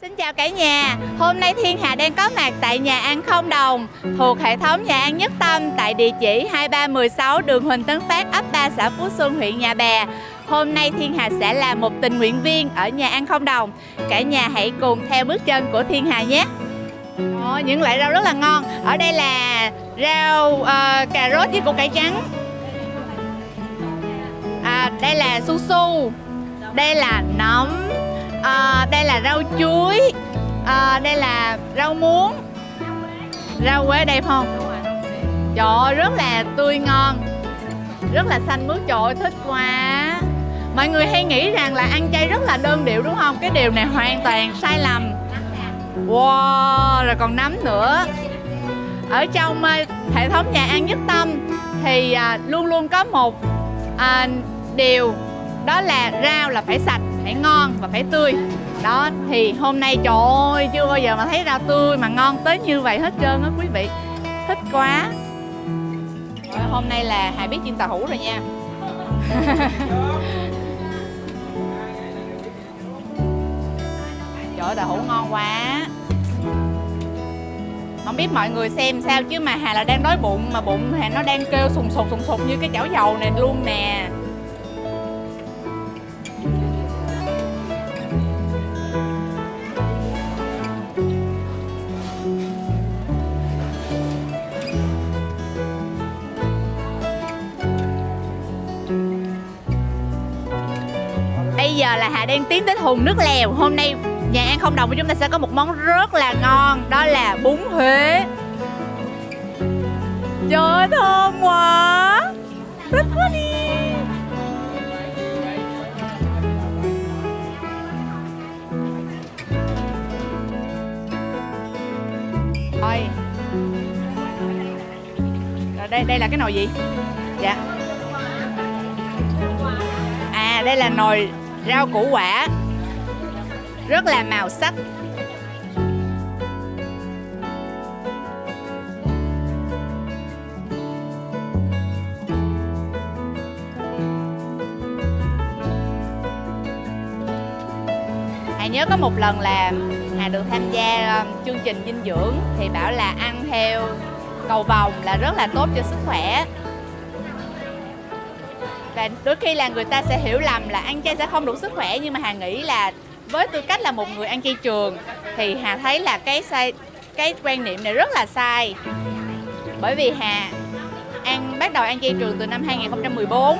Xin chào cả nhà, hôm nay Thiên Hà đang có mặt tại nhà ăn Không Đồng thuộc hệ thống nhà ăn Nhất Tâm tại địa chỉ 2316 đường Huỳnh Tấn Phát, ấp 3 xã Phú Xuân, huyện Nhà Bè. Hôm nay Thiên Hà sẽ là một tình nguyện viên ở nhà ăn Không Đồng. Cả nhà hãy cùng theo bước chân của Thiên Hà nhé. Ồ, những loại rau rất là ngon. Ở đây là rau uh, cà rốt với củ cải trắng. À, đây là su su. Đây là nấm à, đây là rau chuối. À, đây là rau muống. Rau quế đẹp không? Trời ơi rất là tươi ngon. Rất là xanh mướt trời ơi thích quá. Mọi người hay nghĩ rằng là ăn chay rất là đơn điệu đúng không? Cái điều này hoàn toàn sai lầm. Wow rồi còn nấm nữa. Ở trong uh, hệ thống nhà ăn nhất tâm thì luôn luôn có một uh, điều đó là rau là phải sạch, phải ngon và phải tươi. Đó, thì hôm nay, trời ơi, chưa bao giờ mà thấy rau tươi mà ngon tới như vậy hết trơn á quý vị. Thích quá. Hôm nay là hà biết chiên tàu hủ rồi nha. Trời ơi tàu hủ ngon quá. Không biết mọi người xem sao chứ mà hà là đang đói bụng, mà bụng hà nó đang kêu sùng sục sùng sục như cái chảo dầu này luôn nè. Là Hà đang tiến tới thùng nước lèo. Hôm nay nhà ăn không đồng của chúng ta sẽ có một món rất là ngon, Đó là bún Huế. Trời ơi, thơm quá. Rất quá đi. Rồi Rồi, đây đây là cái nồi gì? Dạ. À đây là nồi rau củ quả. Rất là màu sắc. Hà nhớ có một lần là Hà được tham gia um, chương trình dinh dưỡng thì bảo là ăn theo cầu vòng là rất là tốt cho sức khỏe và đôi khi là người ta sẽ hiểu lầm là ăn chay sẽ không đủ sức khỏe, nhưng mà hà nghĩ là với tư cách là một người ăn chay trường thì hà thấy là cái sai, cái quan niệm này rất là sai. Bởi vì hà ăn bắt đầu ăn chay trường từ năm 2014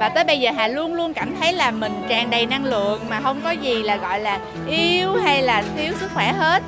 và tới bây giờ Hà luôn luôn cảm thấy là mình tràn đầy năng lượng mà không có gì là, gọi là, yếu hay là thiếu sức khỏe hết.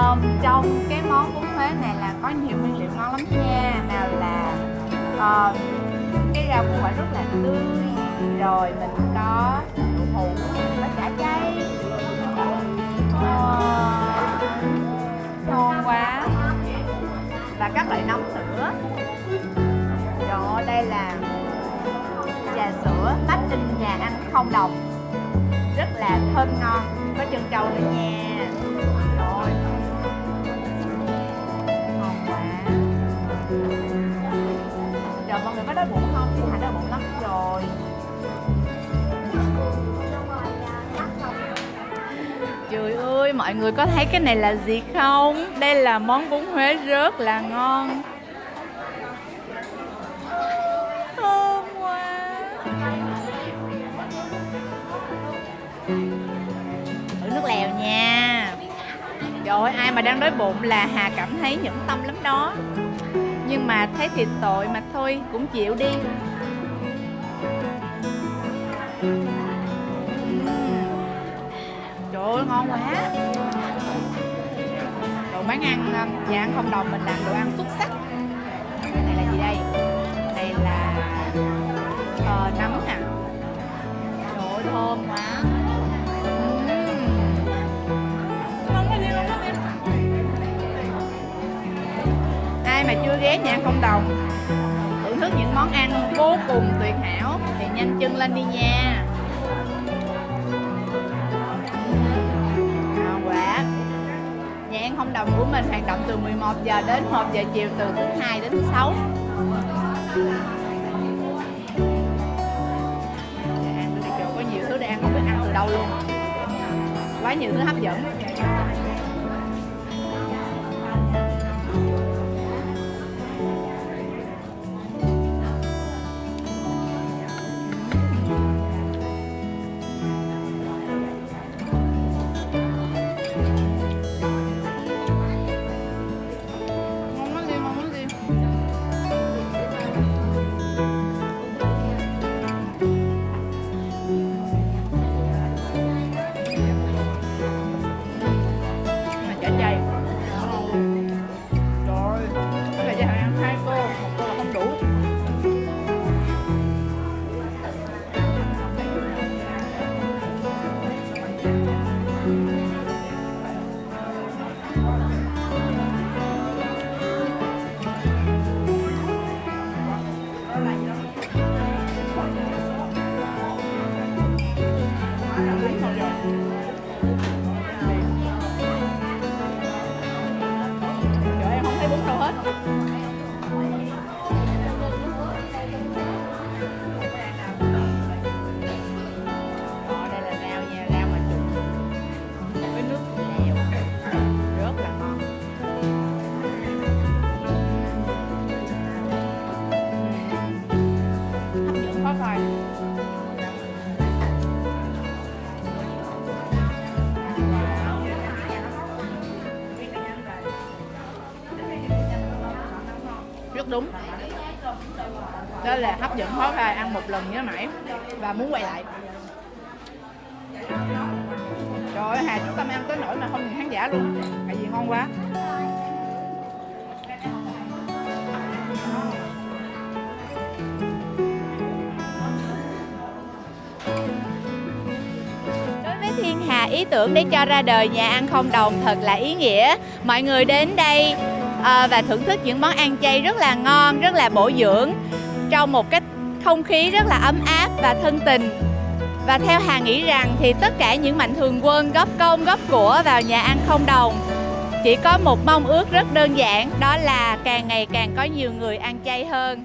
Um, trong cái món bún Huế này là có nhiều nguyên liệu ngon lắm nha. Nào là um, cái rau củ quả rất là tươi rồi mình có đậu hũ có chả chay. Uh, quá. Và các loại nóng sữa. Rồi đây là trà sữa tách trên nhà ăn không đồng. Rất là thơm ngon. Có chân trâu nữa nha. Có đói bụng không? Thì hạnh đói bụng lắm. Rồi. Trời ơi, mọi người có thấy cái này là gì không? Đây là món bún Huế rất là ngon. Thơm quá. Thử nước lèo nha. Trời ơi, ai mà đang đói bụng là Hà cảm thấy nhẫn tâm lắm đó. Nhưng mà thấy thiệt tội mà thôi, cũng chịu đi. Trời ơi, ngon quá. Đồ bán ăn, ờ, nhà ăn không đồng mình làm đồ ăn xuất sắc. Này là gì đây? đây là ờ, nấm nè. Trời ơi, thơm quá. Chưa ghé nhà ăn không đồng. Thưởng thức những món ăn vô cùng tuyệt hảo. Thì nhanh chân lên đi nha. À quá Nhà ăn không đồng của mình hoạt động từ 11 giờ đến 1 giờ chiều, từ thứ hai đến thứ sáu. Nhà ăn, tôi đi có nhiều thứ để ăn, không biết ăn từ đâu luôn. Quá nhiều thứ hấp dẫn. Rất đúng. Đó là hấp dẫn khó khai ăn một lần nhớ mãi và muốn quay lại. Trời ơi hà chúng ta ăn tới nỗi mà không nhìn khán giả luôn. Tại vì ngon quá. Đối với Thiên Hà, ý tưởng để cho ra đời nhà ăn không đồng thật là ý nghĩa. Mọi người đến đây à, và thưởng thức những món ăn chay rất là ngon, rất là bổ dưỡng trong một cái không khí rất là ấm áp và thân tình. Và theo Hà nghĩ rằng thì tất cả những mạnh thường quân góp công góp của vào nhà ăn không đồng chỉ có một mong ước rất đơn giản đó là càng ngày càng có nhiều người ăn chay hơn